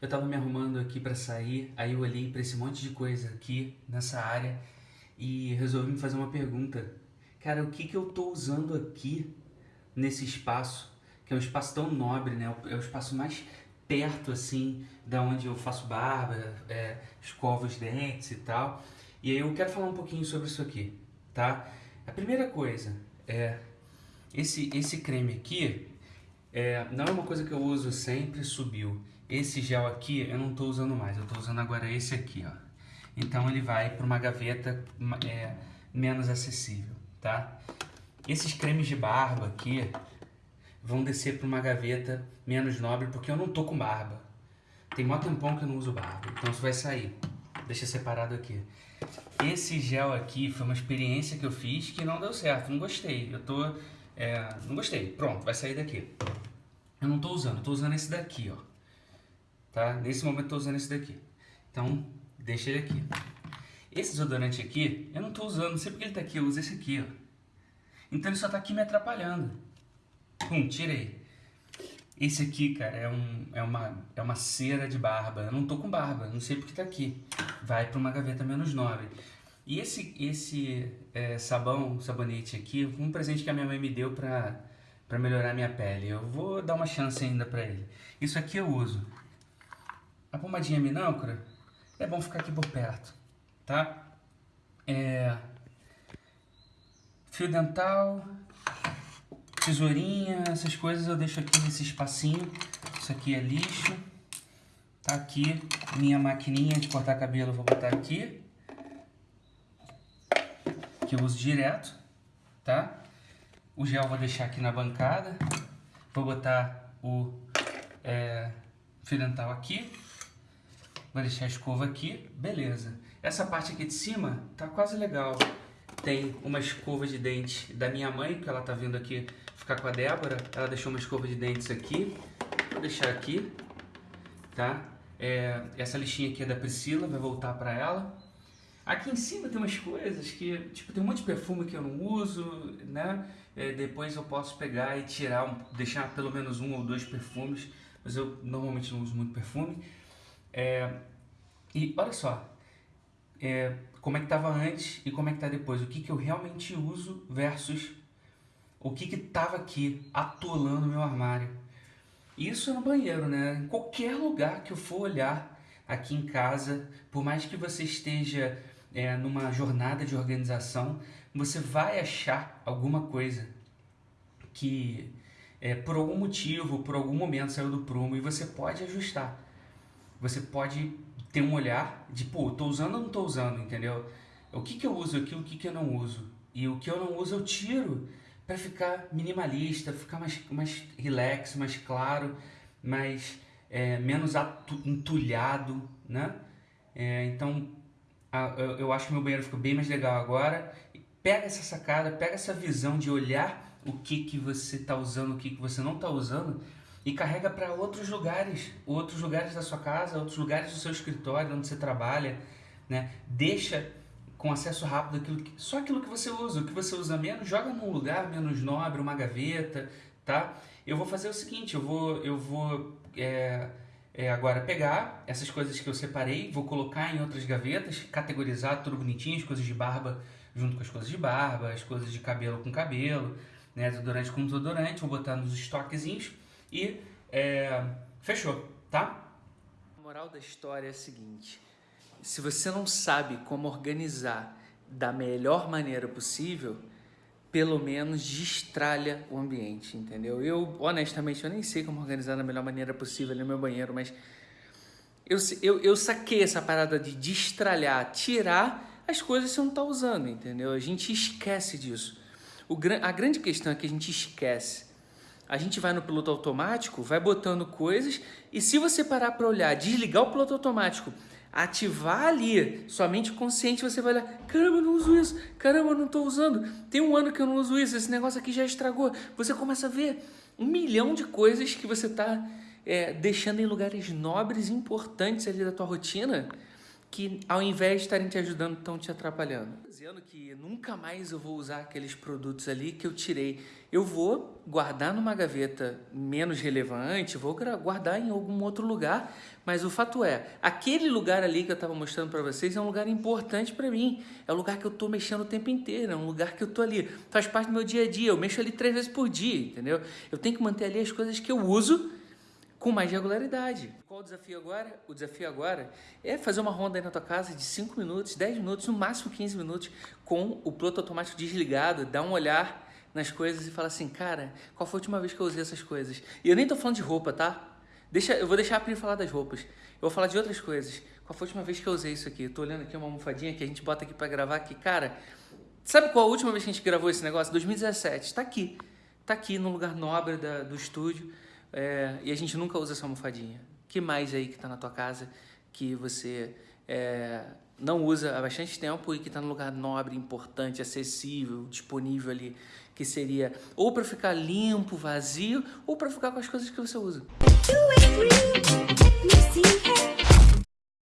Eu tava me arrumando aqui para sair, aí eu olhei para esse monte de coisa aqui nessa área e resolvi me fazer uma pergunta. Cara, o que que eu tô usando aqui nesse espaço, que é um espaço tão nobre, né? É o espaço mais perto, assim, da onde eu faço barba, é, escovo os dentes e tal. E aí eu quero falar um pouquinho sobre isso aqui, tá? A primeira coisa é esse, esse creme aqui, é, não é uma coisa que eu uso sempre, subiu. Esse gel aqui eu não estou usando mais, eu estou usando agora esse aqui, ó. Então ele vai para uma gaveta é, menos acessível, tá? Esses cremes de barba aqui vão descer para uma gaveta menos nobre, porque eu não tô com barba. Tem mó tempão que eu não uso barba, então isso vai sair. Deixa separado aqui. Esse gel aqui foi uma experiência que eu fiz que não deu certo, não gostei. Eu tô... É, não gostei. Pronto, vai sair daqui. Eu não tô usando, tô usando esse daqui, ó. Tá? Nesse momento tô usando esse daqui. Então, deixa ele aqui. Esse desodorante aqui, eu não tô usando, não sei porque ele tá aqui, eu uso esse aqui, ó. Então ele só tá aqui me atrapalhando. Pum, tirei. Esse aqui, cara, é, um, é, uma, é uma cera de barba. Eu não tô com barba, não sei porque tá aqui. Vai para uma gaveta menos nobre. E esse, esse é, sabão, sabonete aqui, um presente que a minha mãe me deu pra, pra melhorar minha pele. Eu vou dar uma chance ainda pra ele. Isso aqui eu uso. A pomadinha minâncora, é bom ficar aqui por perto, tá? É... Fio dental, tesourinha, essas coisas eu deixo aqui nesse espacinho. Isso aqui é lixo. Tá aqui minha maquininha de cortar cabelo, vou botar aqui. Que eu uso direto, tá? O gel vou deixar aqui na bancada. Vou botar o é, fio dental aqui. Vou deixar a escova aqui. Beleza. Essa parte aqui de cima tá quase legal. Tem uma escova de dente da minha mãe, que ela tá vindo aqui ficar com a Débora. Ela deixou uma escova de dentes aqui. Vou deixar aqui, tá? É, essa lixinha aqui é da Priscila, vai voltar para ela. Aqui em cima tem umas coisas que, tipo, tem um monte de perfume que eu não uso, né? É, depois eu posso pegar e tirar, deixar pelo menos um ou dois perfumes, mas eu normalmente não uso muito perfume. É, e olha só, é, como é que estava antes e como é que está depois. O que, que eu realmente uso versus o que estava aqui atolando meu armário. Isso é no banheiro, né? Em qualquer lugar que eu for olhar aqui em casa, por mais que você esteja é, numa jornada de organização, você vai achar alguma coisa que é, por algum motivo, por algum momento saiu do prumo e você pode ajustar. Você pode ter um olhar de, pô, tô usando ou não tô usando, entendeu? O que, que eu uso aqui, o que, que eu não uso. E o que eu não uso eu tiro para ficar minimalista, ficar mais, mais relax, mais claro, mais é, menos entulhado, né? É, então, a, eu, eu, acho que meu banheiro ficou bem mais legal agora. Pega essa sacada, pega essa visão de olhar o que, que você está usando, o que, que você não está usando e carrega para outros lugares, outros lugares da sua casa, outros lugares do seu escritório, onde você trabalha, né? Deixa com acesso rápido aquilo que, só aquilo que você usa, o que você usa menos, joga num lugar menos nobre, uma gaveta, tá? Eu vou fazer o seguinte, eu vou, eu vou é, é, agora pegar essas coisas que eu separei, vou colocar em outras gavetas, categorizar tudo bonitinho, as coisas de barba junto com as coisas de barba, as coisas de cabelo com cabelo, né, desodorante com desodorante, vou botar nos estoquezinhos e é, fechou, tá? A moral da história é a seguinte, se você não sabe como organizar da melhor maneira possível, pelo menos destralha o ambiente, entendeu? Eu, honestamente, eu nem sei como organizar da melhor maneira possível no meu banheiro, mas eu, eu, eu saquei essa parada de destralhar, tirar as coisas que você não está usando, entendeu? A gente esquece disso. O, a grande questão é que a gente esquece. A gente vai no piloto automático, vai botando coisas, e se você parar para olhar, desligar o piloto automático ativar ali, somente consciente, você vai olhar, caramba, eu não uso isso, caramba, eu não estou usando, tem um ano que eu não uso isso, esse negócio aqui já estragou. Você começa a ver um milhão de coisas que você está é, deixando em lugares nobres importantes ali da tua rotina, que ao invés de estarem te ajudando, estão te atrapalhando. Dizendo que nunca mais eu vou usar aqueles produtos ali que eu tirei. Eu vou guardar numa gaveta menos relevante, vou guardar em algum outro lugar, mas o fato é, aquele lugar ali que eu estava mostrando para vocês é um lugar importante para mim. É um lugar que eu estou mexendo o tempo inteiro, é um lugar que eu estou ali. Faz parte do meu dia a dia, eu mexo ali três vezes por dia, entendeu? Eu tenho que manter ali as coisas que eu uso com mais regularidade. Qual o desafio agora? O desafio agora é fazer uma ronda aí na tua casa de 5 minutos, 10 minutos, no máximo 15 minutos, com o piloto automático desligado, dar um olhar nas coisas e falar assim, cara, qual foi a última vez que eu usei essas coisas? E eu nem tô falando de roupa, tá? Deixa, eu vou deixar a Pri falar das roupas. Eu vou falar de outras coisas. Qual foi a última vez que eu usei isso aqui? Eu tô olhando aqui uma almofadinha que a gente bota aqui para gravar que, cara, sabe qual a última vez que a gente gravou esse negócio? 2017. Tá aqui. Tá aqui no lugar nobre da, do estúdio. É, e a gente nunca usa essa almofadinha. que mais aí que está na tua casa que você é, não usa há bastante tempo e que está no lugar nobre, importante, acessível, disponível ali, que seria ou para ficar limpo, vazio, ou para ficar com as coisas que você usa.